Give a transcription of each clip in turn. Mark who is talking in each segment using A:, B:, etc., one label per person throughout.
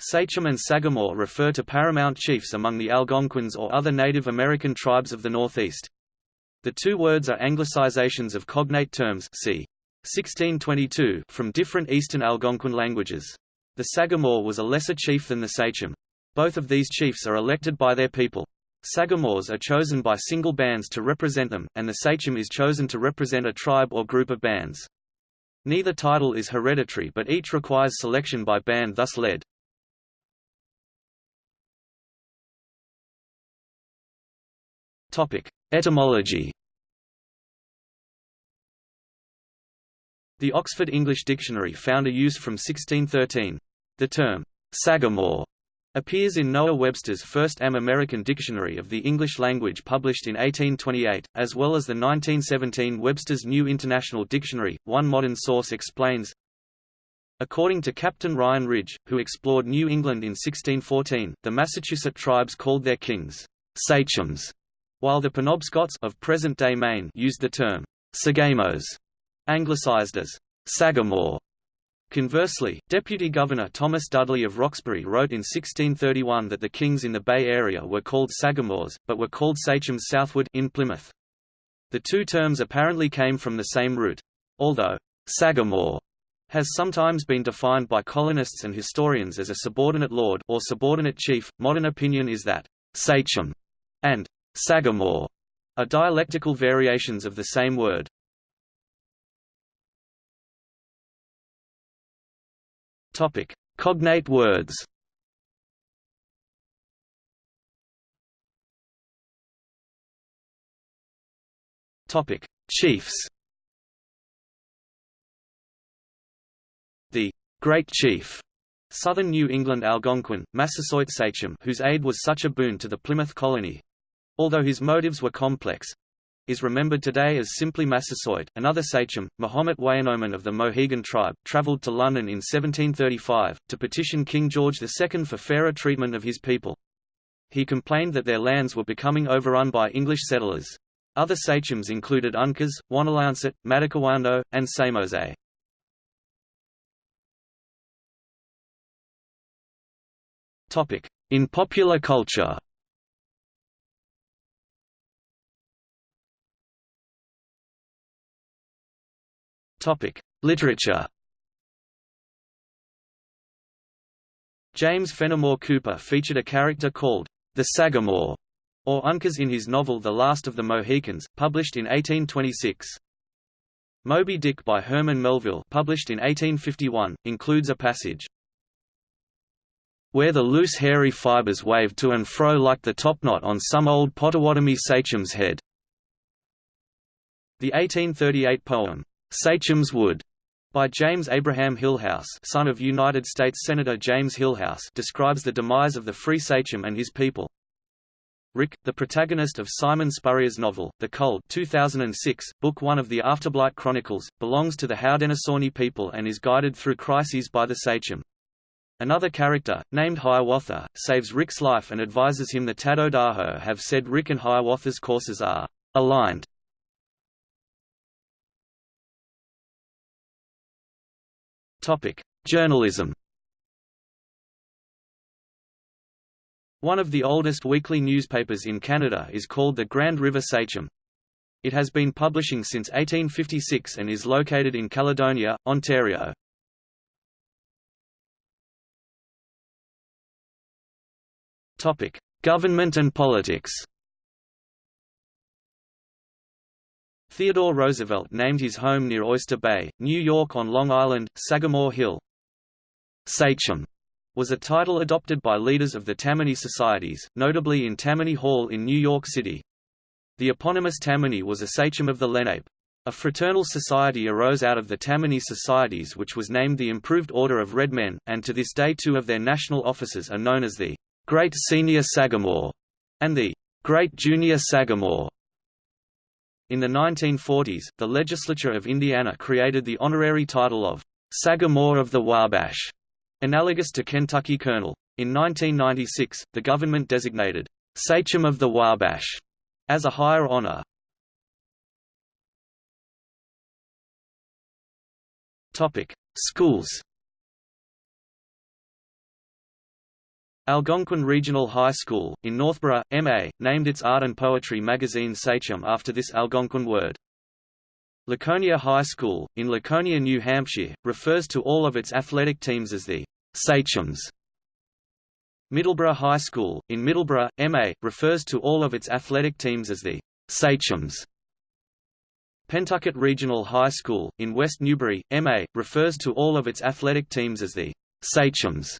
A: Sachem and Sagamore refer to paramount chiefs among the Algonquins or other Native American tribes of the Northeast. The two words are anglicizations of cognate terms c. 1622 from different Eastern Algonquin languages. The Sagamore was a lesser chief than the Sachem. Both of these chiefs are elected by their people. Sagamores are chosen by single bands to represent them, and the Sachem is chosen to represent a tribe or group of bands. Neither title is hereditary but each requires selection by band thus led. Etymology The Oxford English Dictionary found a use from 1613. The term, Sagamore, appears in Noah Webster's first Am-American Dictionary of the English Language published in 1828, as well as the 1917 Webster's New International Dictionary. One modern source explains, According to Captain Ryan Ridge, who explored New England in 1614, the Massachusetts tribes called their kings sachems, while the Penobscots of present-day Maine used the term Sagamos, anglicized as Sagamore. Conversely, Deputy Governor Thomas Dudley of Roxbury wrote in 1631 that the kings in the Bay Area were called Sagamores, but were called sachems southward in Plymouth. The two terms apparently came from the same root. Although Sagamore has sometimes been defined by colonists and historians as a subordinate lord or subordinate chief, modern opinion is that sachem and Sagamore are dialectical variations of the same word. Topic: Cognate words. Topic: Chiefs. The Great Chief Southern New England Algonquin, Massasoit Sachem whose aid was such a boon to the Plymouth colony, Although his motives were complex, is remembered today as simply Massasoit. Another sachem, Mahomet Weyonomon of the Mohegan tribe, travelled to London in 1735, to petition King George II for fairer treatment of his people. He complained that their lands were becoming overrun by English settlers. Other sachems included Uncas, Wanalancet, Madockawando, and Samose. In popular culture Topic: Literature. James Fenimore Cooper featured a character called the Sagamore, or Uncas in his novel The Last of the Mohicans, published in 1826. Moby Dick by Herman Melville, published in 1851, includes a passage where the loose hairy fibers wave to and fro like the topknot on some old Potawatomi sachem's head. The 1838 poem, Sachem's Wood by James Abraham Hillhouse son of United States Senator James Hillhouse describes the demise of the free sachem and his people. Rick, the protagonist of Simon Spurrier's novel, The Culled 2006, Book 1 of the Afterblight Chronicles, belongs to the Haudenosaunee people and is guided through crises by the sachem. Another character, named Hiawatha, saves Rick's life and advises him the Tadodaho have said Rick and Hiawatha's courses are aligned Topic: Journalism. One of the oldest weekly newspapers in Canada is called the Grand River Sachem. It has been publishing since 1856 and is located in Caledonia, Ontario. Topic: Government and politics. Theodore Roosevelt named his home near Oyster Bay, New York on Long Island, Sagamore Hill. Sachem was a title adopted by leaders of the Tammany societies, notably in Tammany Hall in New York City. The eponymous Tammany was a sachem of the Lenape. A fraternal society arose out of the Tammany societies which was named the Improved Order of Red Men, and to this day two of their national officers are known as the Great Senior Sagamore and the Great Junior Sagamore. In the 1940s, the legislature of Indiana created the honorary title of Sagamore of the Wabash, analogous to Kentucky Colonel. In 1996, the government designated Sachem of the Wabash as a higher honor. Topic: Schools. Algonquin Regional High School, in Northborough, MA, named its art and poetry magazine Sachem after this Algonquin word. Laconia High School, in Laconia, New Hampshire, refers to all of its athletic teams as the Sachems. Middleborough High School, in Middleborough, MA, refers to all of its athletic teams as the Sachems. Pentucket Regional High School, in West Newbury, MA, refers to all of its athletic teams as the Sachems.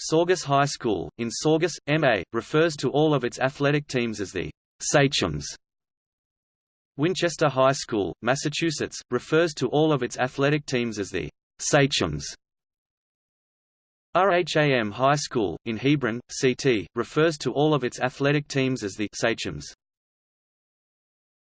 A: Saugus High School, in Saugus, MA, refers to all of its athletic teams as the Sachems. Winchester High School, Massachusetts, refers to all of its athletic teams as the Sachems. RHAM High School, in Hebron, CT, refers to all of its athletic teams as the Sachems.